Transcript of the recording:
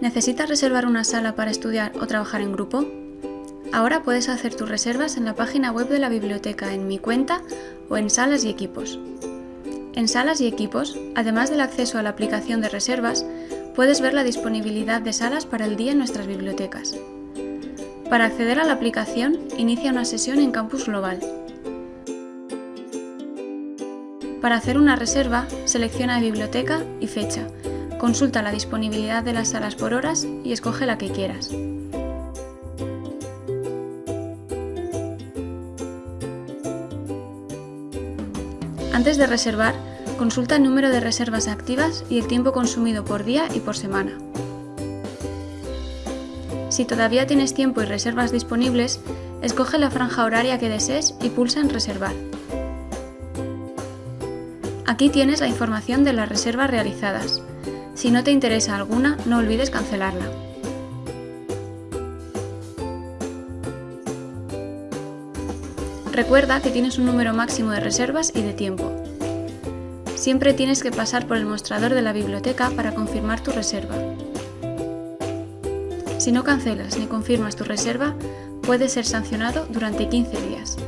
¿Necesitas reservar una sala para estudiar o trabajar en grupo? Ahora puedes hacer tus reservas en la página web de la biblioteca en Mi cuenta o en Salas y Equipos. En Salas y Equipos, además del acceso a la aplicación de reservas, puedes ver la disponibilidad de salas para el día en nuestras bibliotecas. Para acceder a la aplicación, inicia una sesión en Campus Global. Para hacer una reserva, selecciona Biblioteca y Fecha. Consulta la disponibilidad de las salas por horas y escoge la que quieras. Antes de reservar, consulta el número de reservas activas y el tiempo consumido por día y por semana. Si todavía tienes tiempo y reservas disponibles, escoge la franja horaria que desees y pulsa en Reservar. Aquí tienes la información de las reservas realizadas. Si no te interesa alguna, no olvides cancelarla. Recuerda que tienes un número máximo de reservas y de tiempo. Siempre tienes que pasar por el mostrador de la biblioteca para confirmar tu reserva. Si no cancelas ni confirmas tu reserva, puedes ser sancionado durante 15 días.